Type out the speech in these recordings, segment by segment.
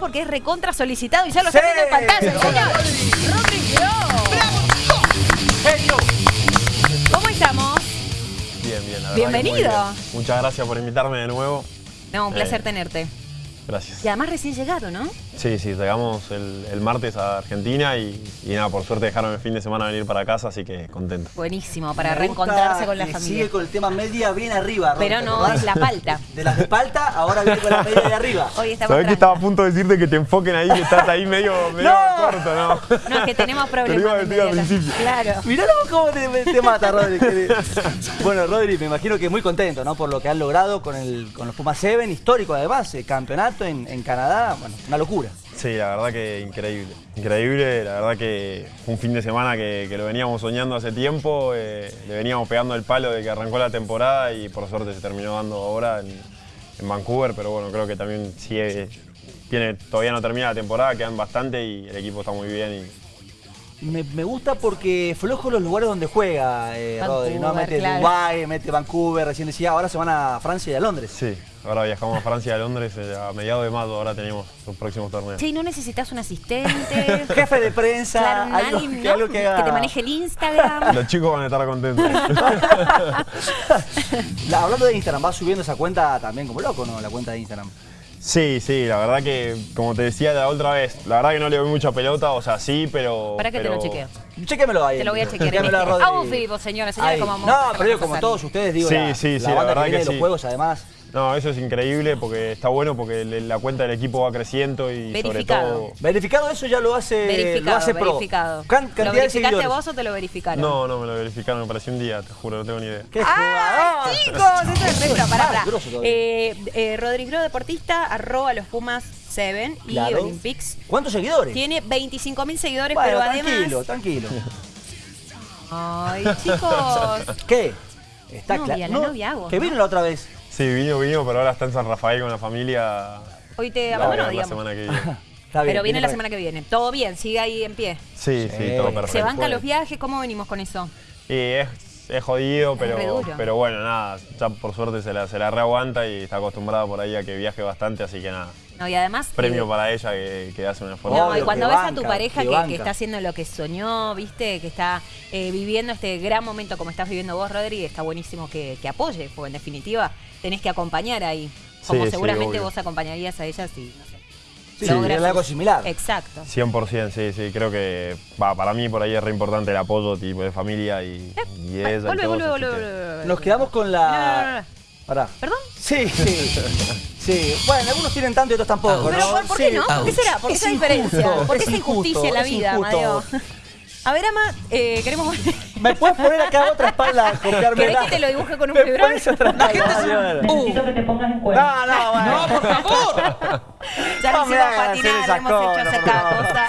porque es recontra solicitado y ya lo está viendo en pantalla, señor. Genio. ¿Cómo estamos? Bien, bien. la Bienvenido. bien. Muchas gracias por invitarme de nuevo. No, un placer Eh, tenerte. Gracias. Y además recién llegado, ¿no? Sí, sí, llegamos el, el martes a Argentina y, y nada, por suerte dejaron el fin de semana venir para casa, así que contento. Buenísimo, para Me reencontrarse con la que familia. Sigue con el tema media bien arriba. Ron, Pero ¿te no, es la palta. De las de palta, ahora viene con la media de arriba. Hoy estamos Sabés que estaba a punto de decirte que te enfoquen ahí, que estás ahí medio, medio ¡No! corto, ¿no? No, es que tenemos Te lo problemas. iba a de decir al principio. Claro. Miralo cómo te, te mata, Rodri. bueno, Rodri, me imagino que muy contento, ¿no? Por lo que han logrado con, el, con los Pumas 7, histórico además, eh, campeonato en, Canadá, bueno, una locura. Sí, la verdad que increíble. Increíble, la verdad que fue un fin de semana que, lo veníamos soñando hace tiempo, eh, le veníamos pegando el palo de que arrancó la temporada y por suerte se terminó dando ahora en, Vancouver, pero bueno, creo que también sigue, tiene, todavía no termina la temporada, quedan bastante y el equipo está muy bien Me, me gusta porque flojo los lugares donde juega eh, Rodri, ¿no? Vancouver, Mete claro. Dubái, mete Vancouver, recién decía, ahora se van a Francia y a Londres. sí, ahora viajamos a Francia y a Londres eh, a mediados de mayo, ahora tenemos los próximos torneos. Che, ¿no necesitas un asistente? Jefe de prensa, Claro, algo, alguien, que, ¿no? algo que haga- te maneje el Instagram. Los chicos van a estar contentos. La- hablando de Instagram, vas subiendo esa cuenta también como loco, ¿no? La cuenta de Instagram. Sí, sí, la verdad que, como te decía la otra vez, la verdad que no le doy mucha pelota, o sea, sí, pero... Para que te pero- lo chequeo. Chéquemelo ahí. Te lo voy a chequear en Chequéamelo a vivo, señores, señores, como vamos No, pero pasar. como todos ustedes, digo, Sí, la, sí, sí, la la banda verdad que que de los sí. juegos además. No, eso es increíble porque está bueno porque la cuenta del equipo va creciendo y sobre Verificado. todo... Verificado eso ya lo hace, Verificado, lo hace pro. verificado. Can- ¿Lo cantidad de verificaste vos o te lo verificaron? No, no, me lo verificaron, me pareció un día, te juro, no tengo ni idea. ¡Qué ¡Ah, jugador! chicos! Eso es pro, pará. Eh, eh, Rodrigo Deportista, arroba los Pumas 7 y Claro. Olympics. ¿Cuántos seguidores? Tiene 25 mil seguidores, Bueno, pero tranquilo, además... tranquilo. Ay, chicos. ¿Qué? Está claro. hago, Que ¿no? vino la otra vez. Sí, vino, vino, pero ahora está en San Rafael con la familia. Hoy te La voy a abandonó, ver la digamos. semana que viene. Está bien, Pero viene la semana que viene. Todo bien, sigue ahí en pie. Sí, sí, Sí. todo perfecto. ¿Se banca bueno. los viajes? ¿Cómo venimos con eso? Y es, es jodido, pero, pero bueno, nada, ya por suerte se la, se la reaguanta y está acostumbrada por ahí a que viaje bastante, así que nada. No, y además... Premio eh, para ella que, que hace un esfuerzo. No, y cuando ves a tu pareja que que, banca. que está haciendo lo que soñó, viste, que está eh, viviendo este gran momento como estás viviendo vos, Rodri, está buenísimo que, que apoye, porque en definitiva tenés que acompañar ahí. Como Sí, seguramente vos acompañaría a ella si, no sé, Sí, logras algo similar. Exacto. 100%, sí, sí, creo que va, para mí por ahí es re importante el apoyo tipo de familia y, ella. y Vuelve, todos, vuelve, así vuelve, que- vuelve, vuelve. Nos quedamos con la. No, no, no, no. Pará. ¿Perdón? Sí, sí. Sí. Bueno, algunos tienen tanto y otros tampoco. Pero ¿no? ¿por, por qué no? ¿Por qué será? ¿Por qué Es esa diferencia? ¿Por qué es esa injusticia injusto, en la vida. Amadeo? A ver, Ama, eh, queremos... ¿Me puedes poner acá otra espalda? copiarme ¿Querés la- que te lo dibuje con un ¿Me fibrón? otra espalda? Necesito que te pongas en cuenta. No, no, bueno. No, por favor. Ya No me hicimos patinar, hemos hecho favor. cosa.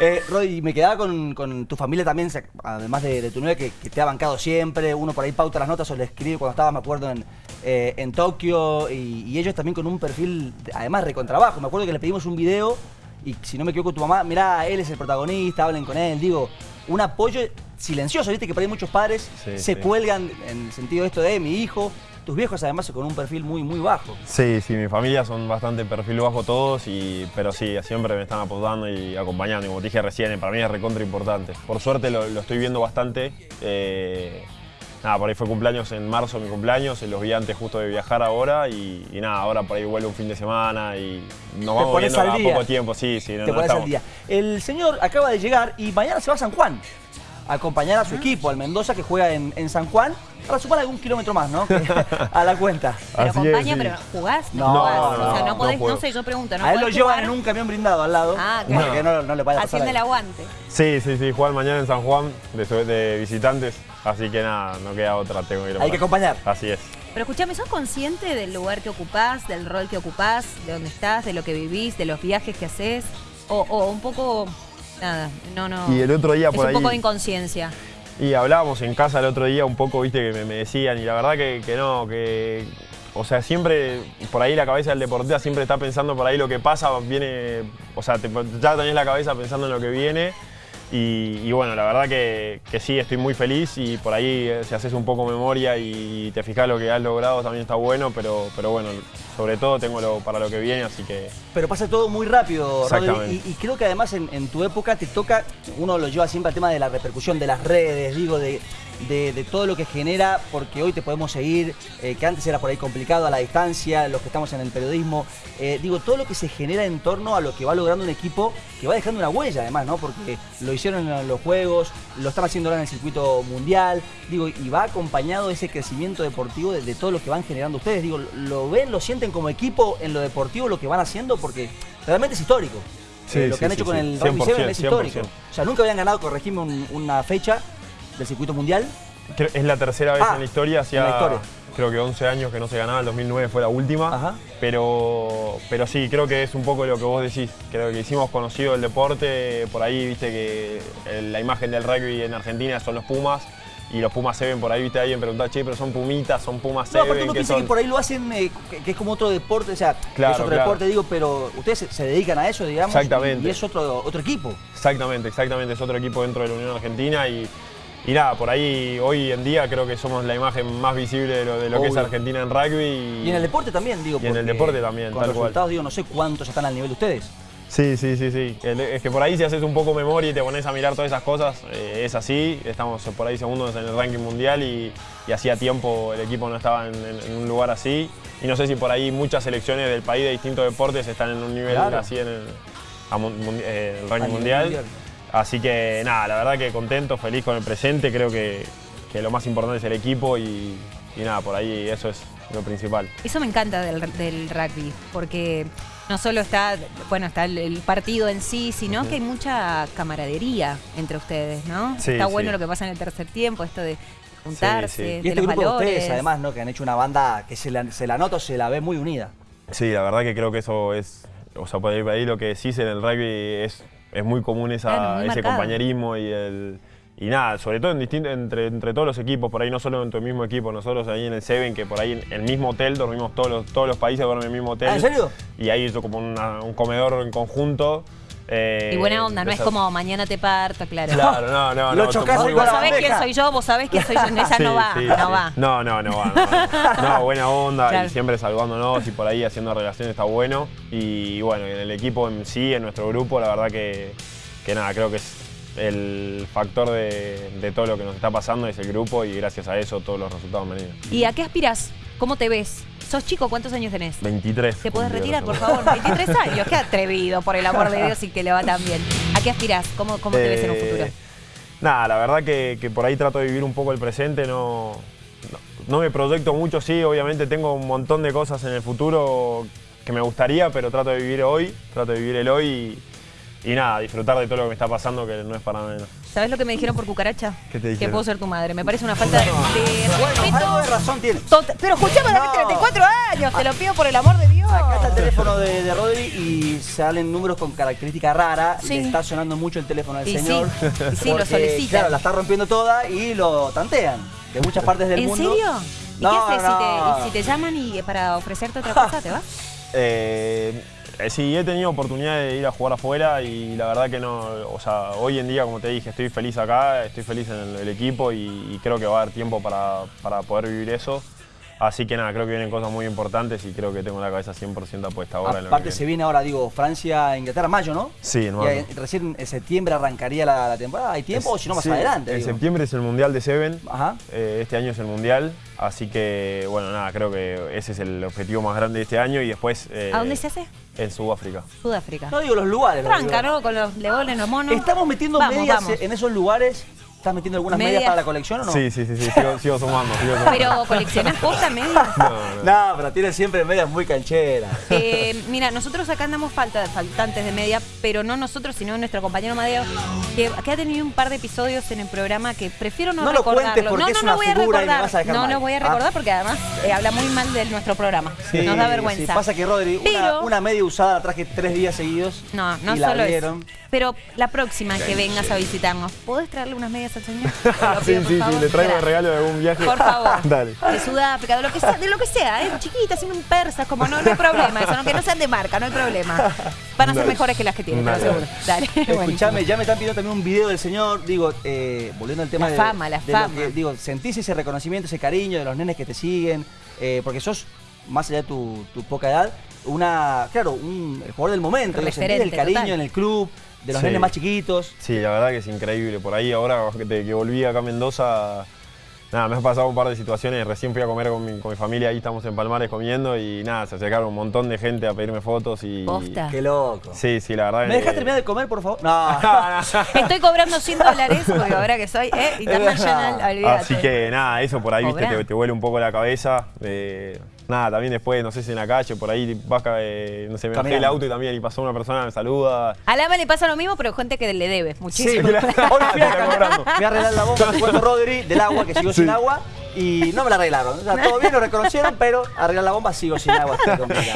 Eh, Rodri, me quedaba con, con tu familia también, además de, de tu novia que, que te ha bancado siempre. Uno por ahí pauta las notas o le escribe cuando estaba, me acuerdo, en, eh, en Tokio. Y, y ellos también con un perfil, además, recontrabajo. Me acuerdo que le pedimos un video y si no me equivoco, tu mamá, mirá, él es el protagonista, hablen con él. Digo, un apoyo silencioso, viste que por ahí muchos padres Sí, se sí. cuelgan en el sentido de esto de mi hijo. Tus viejos además con un perfil muy, muy bajo. Sí, sí, mi familia son bastante perfil bajo todos, y, pero sí, siempre me están apoyando y acompañando. Y como te dije recién, para mí es recontra importante. Por suerte lo, lo estoy viendo bastante. eh, nada, por ahí fue cumpleaños en marzo, mi cumpleaños, los vi antes justo de viajar ahora y, y nada, ahora por ahí vuelve un fin de semana y nos vamos viendo a poco tiempo, sí, sí. no- te no pones al día. El señor acaba de llegar y mañana se va a San Juan a acompañar a su equipo, al Mendoza, que juega en, en San Juan. Para sumar algún kilómetro más, ¿no? A la cuenta. Pero Así es, acompaña, sí. pero ¿jugás? No, jugás. no, o sea, no, no podés, no no, sé, yo pregunto, ¿no a él lo llevan jugar en un camión blindado al lado. Ah, para claro. que no, no le vaya a pasar haciendo el aguante? Sí, sí, sí, jugar mañana en San Juan de, de visitantes, así que nada, no queda otra, tengo que ir a Hay que acompañar. Así es. Pero escúchame, ¿sos consciente del lugar que ocupás, del rol que ocupás, de dónde estás, de lo que vivís, de los viajes que haces? O, o un poco, nada, no, no. Y el otro día es por un ahí- poco de inconsciencia. Y hablábamos en casa el otro día un poco, viste, que me, decían, y la verdad que, que no, que. O sea, siempre, por ahí la cabeza del deportista siempre está pensando por ahí lo que pasa, viene. O sea, te- ya tenés la cabeza pensando en lo que viene. Y, y bueno, la verdad que, que sí, estoy muy feliz y por ahí eh, si haces un poco memoria y te fijas lo que has logrado también está bueno, pero, pero bueno, sobre todo tengo lo, para lo que viene, así que Pero pasa todo muy rápido, Rodri, y, y creo que además en, en tu época te toca, uno lo lleva siempre al tema de la repercusión de las redes, digo, de, de- de todo lo que genera, porque hoy te podemos seguir, eh, que antes era por ahí complicado a la distancia, los que estamos en el periodismo, eh, digo, todo lo que se genera en torno a lo que va logrando un equipo que va dejando una huella además, ¿no? Porque lo hicieron en los Juegos, lo están haciendo ahora en el circuito mundial, digo, y va acompañado ese crecimiento deportivo de, de todo lo que van generando ustedes, digo, lo ven, lo sienten como equipo en lo deportivo, lo que van haciendo, porque realmente es histórico. Sí, Eh, lo sí, que han sí, hecho con el Rugby 100%, Seven es histórico. 100%. O sea, nunca habían ganado, corregime, un- una fecha del circuito mundial. es la tercera vez Ah, en la historia, creo que 11 años que no se ganaba, el 2009 fue la última, Ajá. pero, pero sí, creo que es un poco lo que vos decís, creo que hicimos conocido el deporte, por ahí viste que el- la imagen del rugby en Argentina son los Pumas, y los Pumas se ven por ahí, viste alguien preguntar, che, pero son Pumitas, son Pumas No, aparte Seven, uno que piensa son... que por ahí lo hacen, eh, que, es como otro deporte, o sea, Claro, es otro claro. deporte, digo, pero ustedes se, se dedican a eso, digamos, Exactamente. y es otro, otro equipo. Exactamente, exactamente, es otro equipo dentro de la Unión Argentina y, y nada, por ahí hoy en día creo que somos la imagen más visible de lo, de lo que es. Argentina en rugby. Y, Y en el deporte también, digo. Y en el deporte también, Con tal cual. resultados, digo, no sé cuántos están al nivel de ustedes. Sí, sí, sí, sí. Es que por ahí si haces un poco memoria y te pones a mirar todas esas cosas, eh, es así. Estamos por ahí segundos en el ranking mundial y, y hacía tiempo el equipo no estaba en, en- en un lugar así. Y no sé si por ahí muchas selecciones del país de distintos deportes están en un nivel Claro. así en el, a eh, el ranking mundial. mundial. Así que nada, la verdad que contento, feliz con el presente. Creo que, que lo más importante es el equipo y, y nada, por ahí eso es lo principal. Eso me encanta del, del rugby, porque no solo está, bueno, está el, el partido en sí, sino que hay mucha camaradería entre ustedes, ¿no? Sí, está sí. bueno lo que pasa en el tercer tiempo, esto de juntarse, Sí, sí. de Y este los grupo de valores. ustedes, además, ¿no? Que han hecho una banda que se la, se la nota o se la ve muy unida. Sí, la verdad que creo que eso es, o sea, por ahí, por ahí lo que decís en el rugby es, es muy común esa, muy ese marcado. compañerismo y el... Y nada, sobre todo en distinto, entre, entre todos los equipos, por ahí no solo entre el mismo equipo, nosotros ahí en el Seven, que por ahí en el mismo hotel, dormimos todos los, todos los países duermen en el mismo hotel. Ah, ¿en serio? Y ahí hizo como una- un comedor en conjunto. Eh, Y buena onda, no es como mañana te parto, claro. Claro, no, no, Lo no. chocás Vos, la sabés quién soy yo, vos sabés quién soy yo. Esa no va, sí, no sí. va. No, no, no va. No, va. No, buena onda Claro. y siempre saludándonos y por ahí haciendo relaciones está bueno. Y bueno, en el equipo en sí, en nuestro grupo, la verdad que, que nada, creo que es el factor de, de todo lo que nos está pasando, es el grupo y gracias a eso todos los resultados han venido. ¿Y a qué aspiras? ¿Cómo te ves? ¿Sos chico? ¿Cuántos años tenés? 23. ¿Te puedes retirar, por favor? 23 años, qué atrevido, por el amor de Dios, y que le va tan bien. ¿A qué aspirás? ¿Cómo, cómo te ves en un Eh, futuro? Nada, la verdad que, que por ahí trato de vivir un poco el presente, no, no, no me proyecto mucho, sí, obviamente tengo un montón de cosas en el futuro que me gustaría, pero trato de vivir hoy, trato de vivir el hoy y, y nada, disfrutar de todo lo que me está pasando, que no es para menos. ¿Sabes lo que me dijeron por cucaracha? ¿Qué te Que dijeron? puedo ser tu madre. Me parece una falta de, de Bueno, respeto. algo de razón tiene. Tot- Pero escuchame, No. David, 34 años, te lo pido por el amor de Dios. Acá está el teléfono de, de Rodri y salen números con característica rara. Sí. Le está sonando mucho el teléfono al Y sí, señor. y sí, lo porque, solicitan. Claro, la está rompiendo toda y lo tantean. De muchas partes del ¿En mundo. serio? ¿Y No, qué haces no. si, te, y si te llaman y para ofrecerte otra cosa, te vas? Eh, sí, he tenido oportunidad de ir a jugar afuera y la verdad que no, o sea, hoy en día, como te dije, estoy feliz acá, estoy feliz en el, el equipo y, y creo que va a haber tiempo para, para poder vivir eso. Así que nada, creo que vienen cosas muy importantes y creo que tengo la cabeza 100% puesta ahora Aparte se viene. ahora, digo, Francia, Inglaterra, mayo, ¿no? Sí, en Y recién en septiembre arrancaría la, la temporada. ¿Hay tiempo o si no más Sí, adelante? En digo? septiembre es el Mundial de Seven. Ajá. Eh, este año es el Mundial, así que bueno, nada, creo que ese es el objetivo más grande de este año y después... eh, ¿A dónde se hace? En Sudáfrica. Sudáfrica. No digo los lugares. Tranca, digo. ¿no? Con los leones, los monos. ¿Estamos metiendo Vamos, medias vamos. en esos lugares? ¿Estás metiendo algunas medias, Medias. para la colección o no? Sí, sí, sí, sí, sigo, sigo sumando, sigo sumando. Pero coleccionás posta medias. No, no. No, pero tiene siempre medias muy cancheras. Eh, mira, nosotros acá andamos falta, faltantes de media, pero no nosotros, sino nuestro compañero Madeo, que, que ha tenido un par de episodios en el programa que prefiero no, No lo recordarlo. cuentes porque no, es no, una no voy a figura y me recordar. vas a dejar no, mal. no voy a Ah. recordar porque además eh, habla muy mal de nuestro programa. Nos da vergüenza. Sí, pasa que Rodri, una, Pero- una media usada la traje tres días seguidos. No, no y la solo vieron. eso. Pero la próxima que vengas a visitarnos, ¿podés traerle unas medias al señor? Sí, sí, sí, le traigo el regalo de algún viaje. Por favor. Dale. De Sudáfrica, de lo que sea, de lo que sea, ¿eh? Chiquita, haciendo un persas, como no, no hay problema, eso, aunque no sean de marca, no hay problema. Van a ser mejores que las que tienen, Dale. aseguro. Dale. Escuchame, ya me están pidiendo también un video del señor. Digo, eh, volviendo al tema La de. fama, la de fama. digo, sentís ese reconocimiento, ese cariño de los nenes que te siguen. eh, porque sos, más allá de tu, tu poca edad, una. Claro, un el jugador del momento. el Referente, cariño total. en el club, de los Sí. nenes más chiquitos. Sí, la verdad que es increíble. Por ahí ahora que, volví acá a Mendoza, nada, me ha pasado un par de situaciones. Recién fui a comer con mi, con mi familia, ahí estamos en Palmares comiendo y nada, se acercaron un montón de gente a pedirme fotos y... Posta. Qué loco. Sí, sí, la verdad ¿Me dejas que- terminar de comer, por favor? No. Estoy cobrando 100 dólares, porque ahora que soy eh, international, olvídate. Así que nada, eso por ahí, viste, te, te vuela un poco la cabeza. eh, nada, también después, no sé si en la calle, por ahí vas, eh, no sé, me bajé el auto y también y pasó una persona, me saluda. A Lama le pasa lo mismo, pero gente que le debe Sí, muchísimo. está cobrando. fui a arreglar la bomba puerto Rodri del agua, que sigo sin agua, y no me la arreglaron. O sea, todo bien, lo reconocieron, pero arreglar la bomba sigo sin agua.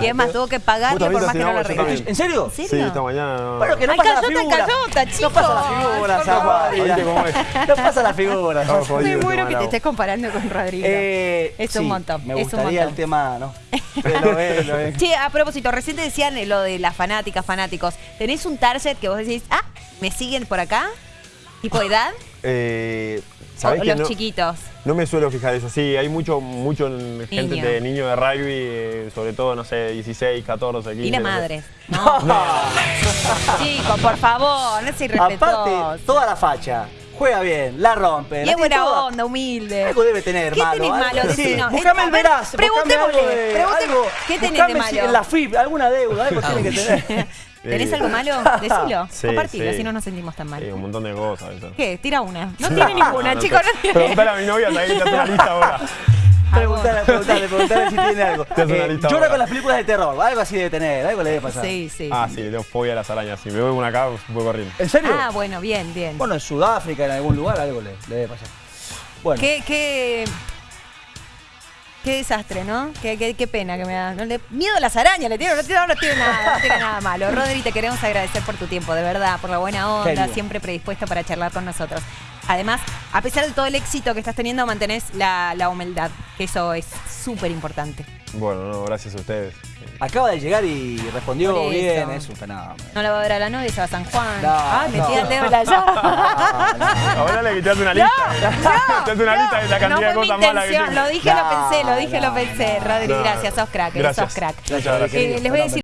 Y es más, tuvo que pagarle por más que no lo arregle. también. ¿En serio? ¿En Sí, esta mañana. Bueno, que no Ay, pasa la callota, figura. callota, No pasa la figura, por Zaguari. ¿Viste cómo es? No pasa la figura. Me muero que te estés comparando con Rodrigo. Eh, es sí, un montón. Me es un gustaría el tema, ¿no? Pero, eh, lo es. Che, a propósito, recién te decían lo de las fanáticas, fanáticos. ¿Tenés un target que vos decís, ah, me siguen por acá? ¿Tipo edad? Eh, ¿O ¿Sabés que los no, chiquitos? no me suelo fijar eso? Sí, hay mucho, mucho en- gente Niño. de niños de rugby, eh, sobre todo, no sé, 16, 14, 15. Y las no sé. madres. No, chicos, por favor, no seas irrespetuoso. Aparte, toda la facha. Juega bien, la rompe. Y es buena toda. onda, humilde. Algo debe tener, ¿Qué malo. tenés algo- malo? Sí, Decinos. Buscame A el ver, veraz. preguntémosle, algo de- pregunte- algo. ¿qué tenés de malo? si- En la FIP, alguna deuda, algo tiene que tener. ¿Tenés algo malo? Decilo. Sí, Compartilo, sí. así no nos sentimos tan mal. Sí, un montón de cosas. eso. ¿Qué? Tira una. No tiene ninguna, no, chicos, no tiene. Preguntale a mi novia, ¿sabés que te hace una lista ahora? Preguntale, preguntale, preguntale si tiene algo. Eh, llora ahora. con las películas de terror, algo así debe tener, algo le debe pasar. Sí, sí. Ah, sí. sí, le tengo fobia a las arañas. Si me veo una acá, voy corriendo. ¿En serio? Ah, bueno, bien, bien. Bueno, en Sudáfrica, en algún lugar, algo le, le debe pasar. Bueno, Qué, qué, qué desastre, ¿no? Qué, qué, qué pena que me da. No le- miedo a las arañas, le tiene, no tiene, no tiene nada, no tiene nada malo. Rodri, te queremos agradecer por tu tiempo, de verdad, por la buena onda, siempre predispuesta para charlar con nosotros. Además, a pesar de todo el éxito que estás teniendo, mantenés la, la humildad, que eso es súper importante. Bueno, no, gracias a ustedes. Acaba de llegar y respondió Por eso. bien, es un fenómeno. No la va a ver a la novia, se va a San Juan. No, metí no. el dedo en la llave. Ahora le quitaste una lista. No, hace una lista de la cantidad no de fue mi cosas malas que. Lo dije, lo No, pensé, lo dije, no, lo pensé. no, Rodri, no. gracias, sos crack, Gracias. sos crack. Muchas gracias. Eh, les voy a decir